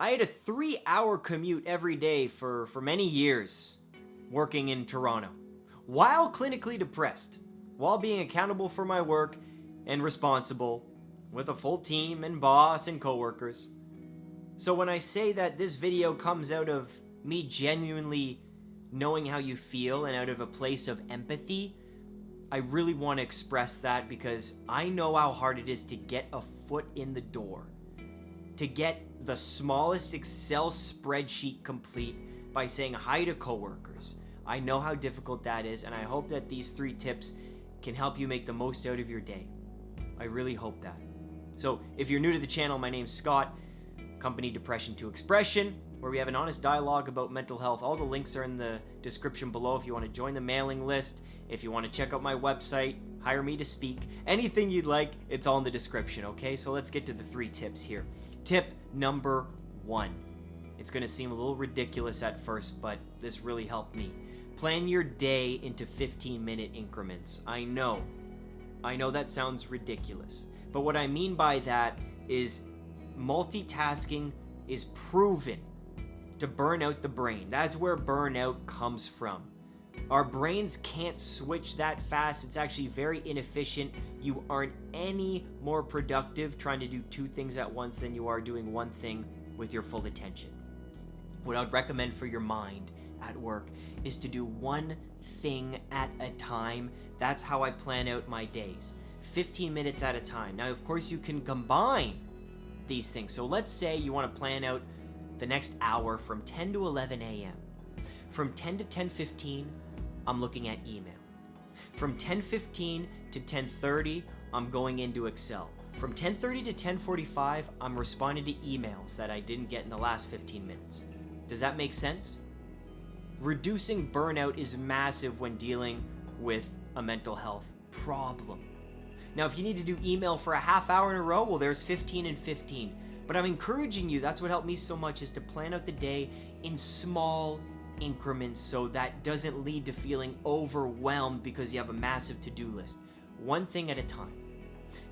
I had a three hour commute every day for, for many years working in Toronto while clinically depressed, while being accountable for my work and responsible with a full team and boss and coworkers. So when I say that this video comes out of me genuinely knowing how you feel and out of a place of empathy, I really want to express that because I know how hard it is to get a foot in the door. To get the smallest Excel spreadsheet complete by saying hi to coworkers. I know how difficult that is, and I hope that these three tips can help you make the most out of your day. I really hope that. So, if you're new to the channel, my name's Scott, company Depression to Expression, where we have an honest dialogue about mental health. All the links are in the description below if you want to join the mailing list, if you want to check out my website, hire me to speak, anything you'd like, it's all in the description, okay? So let's get to the three tips here. Tip number one. It's to seem a little ridiculous at first, but this really helped me. Plan your day into 15 minute increments. I know. I know that sounds ridiculous. But what I mean by that is multitasking is proven to burn out the brain. That's where burnout comes from. Our brains can't switch that fast. It's actually very inefficient. You aren't any more productive trying to do two things at once than you are doing one thing with your full attention. What I'd recommend for your mind at work is to do one thing at a time. That's how I plan out my days. 15 minutes at a time. Now, of course, you can combine these things. So let's say you want to plan out the next hour from 10 to 11 a.m. From 10 to 10:15, I'm looking at email. From 10:15 to 10:30, I'm going into Excel. From 10:30 to 10:45, I'm responding to emails that I didn't get in the last 15 minutes. Does that make sense? Reducing burnout is massive when dealing with a mental health problem. Now, if you need to do email for a half hour in a row, well, there's 15 and 15. But I'm encouraging you, that's what helped me so much, is to plan out the day in small increments so that doesn't lead to feeling overwhelmed because you have a massive to do list. One thing at a time.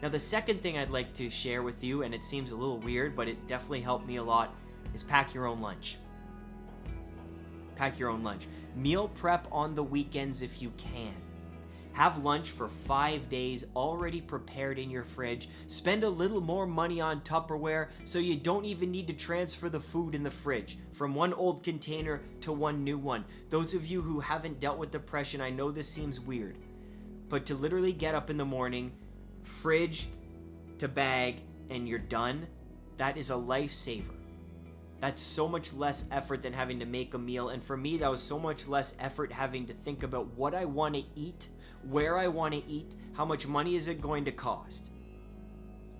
Now, the second thing I'd like to share with you, and it seems a little weird, but it definitely helped me a lot, is pack your own lunch. Pack your own lunch. Meal prep on the weekends if you can. Have lunch for five days already prepared in your fridge. Spend a little more money on Tupperware so you don't even need to transfer the food in the fridge from one old container to one new one. Those of you who haven't dealt with depression, I know this seems weird, but to literally get up in the morning, fridge to bag, and you're done, that is a lifesaver. That's so much less effort than having to make a meal. And for me, that was so much less effort having to think about what I want to eat where I want to eat, how much money is it going to cost.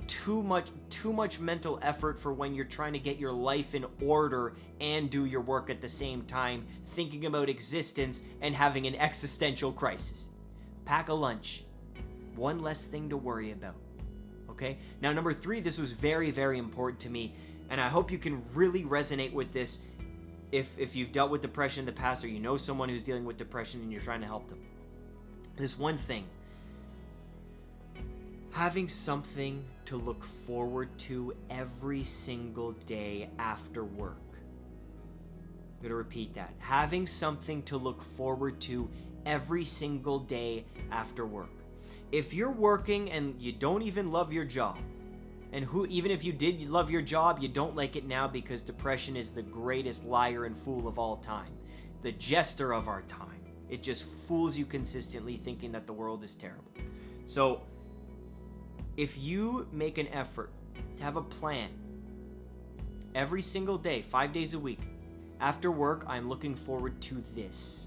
Too much too much mental effort for when you're trying to get your life in order and do your work at the same time, thinking about existence and having an existential crisis. Pack a lunch. One less thing to worry about. Okay? Now number 3, this was very very important to me and I hope you can really resonate with this if if you've dealt with depression in the past or you know someone who's dealing with depression and you're trying to help them this one thing having something to look forward to every single day after work. I'm going to repeat that. Having something to look forward to every single day after work. If you're working and you don't even love your job, and who even if you did love your job, you don't like it now because depression is the greatest liar and fool of all time, the jester of our time. It just fools you consistently thinking that the world is terrible. So, if you make an effort to have a plan every single day, five days a week, after work, I'm looking forward to this.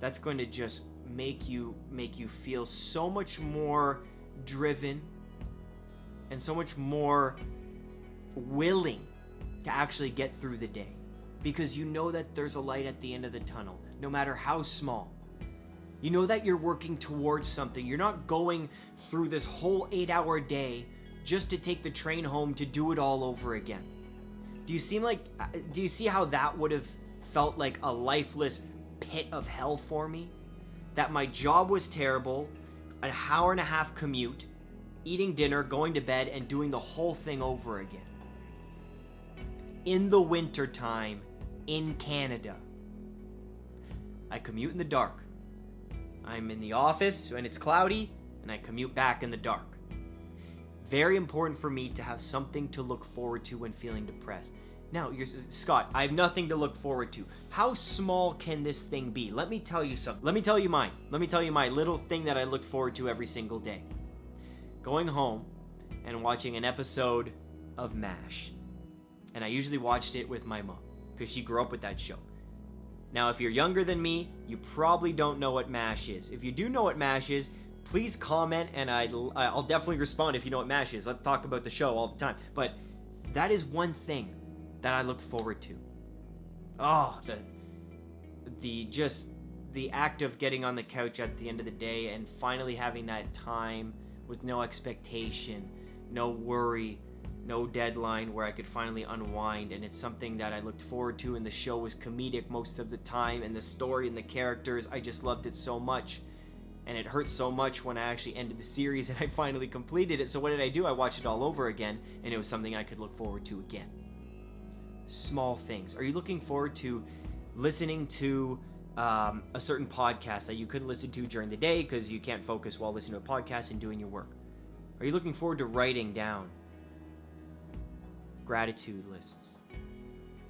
That's going to just make you make you feel so much more driven and so much more willing to actually get through the day because you know that there's a light at the end of the tunnel, no matter how small. You know that you're working towards something. You're not going through this whole eight hour day just to take the train home to do it all over again. Do you seem like, uh, do you see how that would have felt like a lifeless pit of hell for me? That my job was terrible, an hour and a half commute, eating dinner, going to bed, and doing the whole thing over again. in the wintertime in Canada. I commute in the dark. I'm in the office when it's cloudy, and I commute back in the dark. Very important for me to have something to look forward to when feeling depressed. Now, you're, Scott, I have nothing to look forward to. How small can this thing be? Let me tell you something. Let me tell you mine. Let me tell you my little thing that I look forward to every single day. Going home and watching an episode of MASH. And I usually watched it with my mom because she grew up with that show. Now, if you're younger than me, you probably don't know what MASH is. If you do know what MASH is, please comment and I'll, I'll definitely respond if you know what MASH is. Let's talk about the show all the time. But that is one thing that I look forward to. Oh, the the just the act of getting on the couch at the end of the day and finally having that time with no expectation, no worry, no deadline where I could finally unwind and it's something that I looked forward to and the show was comedic most of the time and the story and the characters I just loved it so much and it hurt so much when I actually ended the series and I finally completed it so what did I do I watched it all over again and it was something I could look forward to again small things? Are you looking forward to listening to um, a certain podcast that you couldn't listen to during the day because you can't focus while listening to a podcast and doing your work? Are you looking forward to writing down gratitude lists?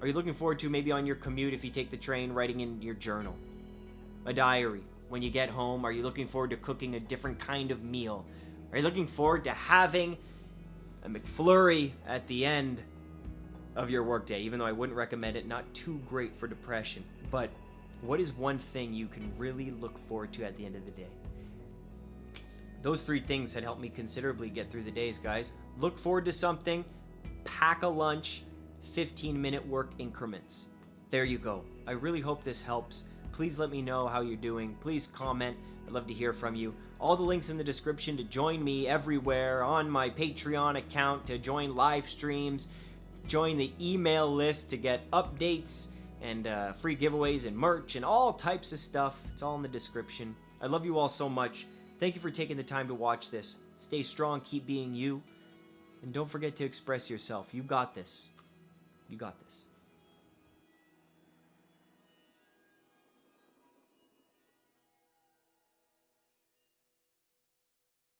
Are you looking forward to maybe on your commute if you take the train writing in your journal? A diary. When you get home, are you looking forward to cooking a different kind of meal? Are you looking forward to having a McFlurry at the end of your workday, even though I wouldn't recommend it, not too great for depression. But what is one thing you can really look forward to at the end of the day? Those three things had helped me considerably get through the days, guys. Look forward to something, pack a lunch, 15 minute work increments. There you go. I really hope this helps. Please let me know how you're doing. Please comment. I'd love to hear from you. All the links in the description to join me everywhere on my Patreon account, to join live streams, Join the email list to get updates and uh, free giveaways and merch and all types of stuff. It's all in the description. I love you all so much. Thank you for taking the time to watch this. Stay strong, keep being you, and don't forget to express yourself. You got this. You got this.